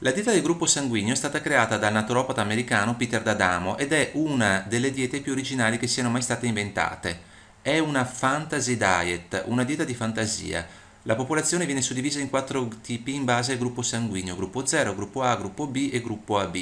La dieta del gruppo sanguigno è stata creata dal naturopata americano Peter D'Adamo ed è una delle diete più originali che siano mai state inventate. È una fantasy diet, una dieta di fantasia. La popolazione viene suddivisa in quattro tipi in base al gruppo sanguigno, gruppo 0, gruppo A, gruppo B e gruppo AB.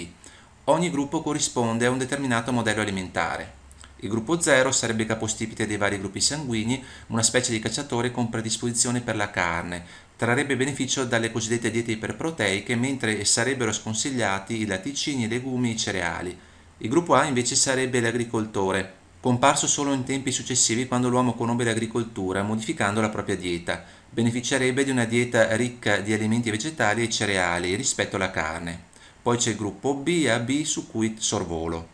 Ogni gruppo corrisponde a un determinato modello alimentare. Il gruppo 0 sarebbe capostipite dei vari gruppi sanguigni, una specie di cacciatore con predisposizione per la carne. Trarrebbe beneficio dalle cosiddette diete iperproteiche, mentre sarebbero sconsigliati i latticini, i legumi e i cereali. Il gruppo A invece sarebbe l'agricoltore, comparso solo in tempi successivi quando l'uomo conobbe l'agricoltura, modificando la propria dieta. Beneficerebbe di una dieta ricca di alimenti vegetali e cereali rispetto alla carne. Poi c'è il gruppo B e AB su cui sorvolo.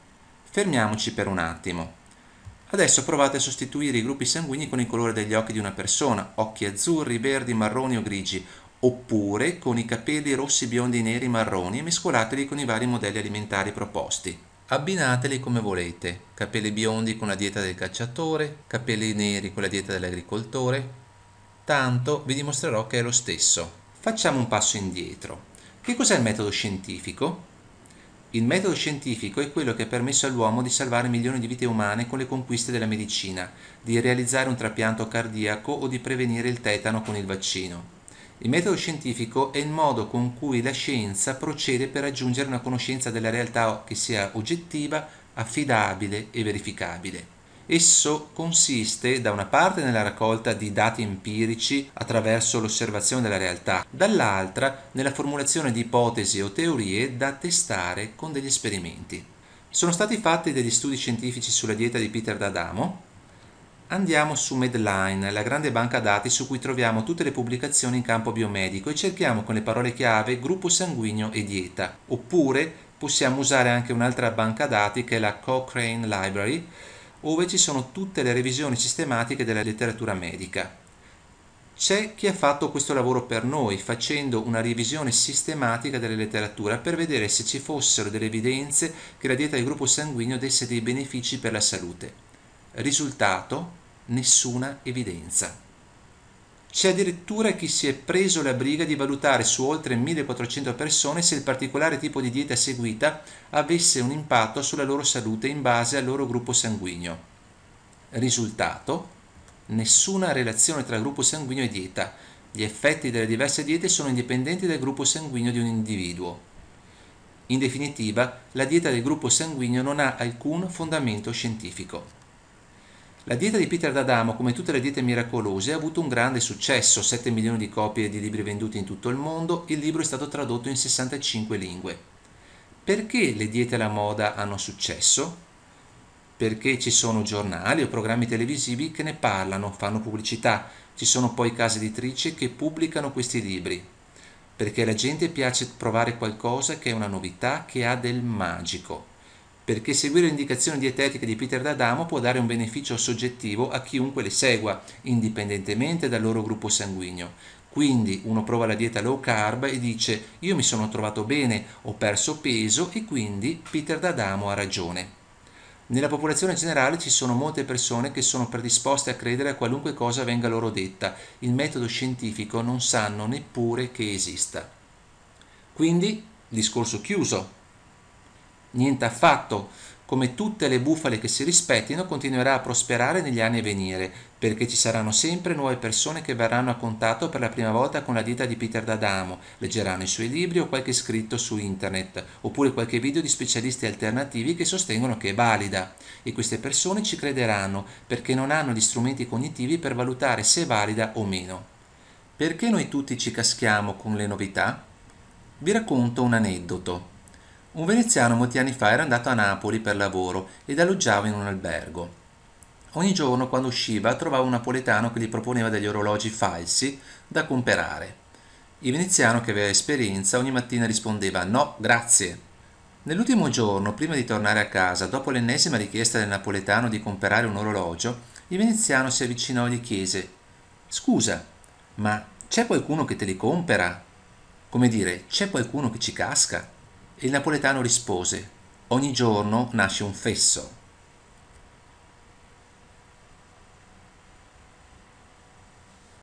Fermiamoci per un attimo. Adesso provate a sostituire i gruppi sanguigni con il colore degli occhi di una persona, occhi azzurri, verdi, marroni o grigi, oppure con i capelli rossi, biondi, neri, marroni e mescolateli con i vari modelli alimentari proposti. Abbinateli come volete, capelli biondi con la dieta del cacciatore, capelli neri con la dieta dell'agricoltore, tanto vi dimostrerò che è lo stesso. Facciamo un passo indietro. Che cos'è il metodo scientifico? Il metodo scientifico è quello che ha permesso all'uomo di salvare milioni di vite umane con le conquiste della medicina, di realizzare un trapianto cardiaco o di prevenire il tetano con il vaccino. Il metodo scientifico è il modo con cui la scienza procede per raggiungere una conoscenza della realtà che sia oggettiva, affidabile e verificabile. Esso consiste da una parte nella raccolta di dati empirici attraverso l'osservazione della realtà, dall'altra nella formulazione di ipotesi o teorie da testare con degli esperimenti. Sono stati fatti degli studi scientifici sulla dieta di Peter D'Adamo? Andiamo su Medline, la grande banca dati su cui troviamo tutte le pubblicazioni in campo biomedico e cerchiamo con le parole chiave gruppo sanguigno e dieta. Oppure possiamo usare anche un'altra banca dati che è la Cochrane Library, ove ci sono tutte le revisioni sistematiche della letteratura medica. C'è chi ha fatto questo lavoro per noi, facendo una revisione sistematica della letteratura per vedere se ci fossero delle evidenze che la dieta del gruppo sanguigno desse dei benefici per la salute. Risultato? Nessuna evidenza. C'è addirittura chi si è preso la briga di valutare su oltre 1400 persone se il particolare tipo di dieta seguita avesse un impatto sulla loro salute in base al loro gruppo sanguigno. Risultato? Nessuna relazione tra gruppo sanguigno e dieta. Gli effetti delle diverse diete sono indipendenti dal gruppo sanguigno di un individuo. In definitiva, la dieta del gruppo sanguigno non ha alcun fondamento scientifico. La dieta di Peter D'Adamo, come tutte le diete miracolose, ha avuto un grande successo, 7 milioni di copie di libri venduti in tutto il mondo, il libro è stato tradotto in 65 lingue. Perché le diete alla moda hanno successo? Perché ci sono giornali o programmi televisivi che ne parlano, fanno pubblicità, ci sono poi case editrici che pubblicano questi libri. Perché alla gente piace provare qualcosa che è una novità, che ha del magico perché seguire le indicazioni dietetiche di Peter D'Adamo può dare un beneficio soggettivo a chiunque le segua, indipendentemente dal loro gruppo sanguigno. Quindi uno prova la dieta low carb e dice io mi sono trovato bene, ho perso peso e quindi Peter D'Adamo ha ragione. Nella popolazione generale ci sono molte persone che sono predisposte a credere a qualunque cosa venga loro detta, il metodo scientifico non sanno neppure che esista. Quindi, discorso chiuso, Niente affatto. Come tutte le bufale che si rispettino, continuerà a prosperare negli anni a venire, perché ci saranno sempre nuove persone che verranno a contatto per la prima volta con la dieta di Peter D'Adamo, leggeranno i suoi libri o qualche scritto su internet, oppure qualche video di specialisti alternativi che sostengono che è valida. E queste persone ci crederanno, perché non hanno gli strumenti cognitivi per valutare se è valida o meno. Perché noi tutti ci caschiamo con le novità? Vi racconto un aneddoto. Un veneziano molti anni fa era andato a Napoli per lavoro ed alloggiava in un albergo. Ogni giorno quando usciva trovava un napoletano che gli proponeva degli orologi falsi da comperare. Il veneziano che aveva esperienza ogni mattina rispondeva no, grazie. Nell'ultimo giorno, prima di tornare a casa, dopo l'ennesima richiesta del napoletano di comprare un orologio, il veneziano si avvicinò e gli chiese Scusa, ma c'è qualcuno che te li compera? Come dire, c'è qualcuno che ci casca? Il napoletano rispose, ogni giorno nasce un fesso.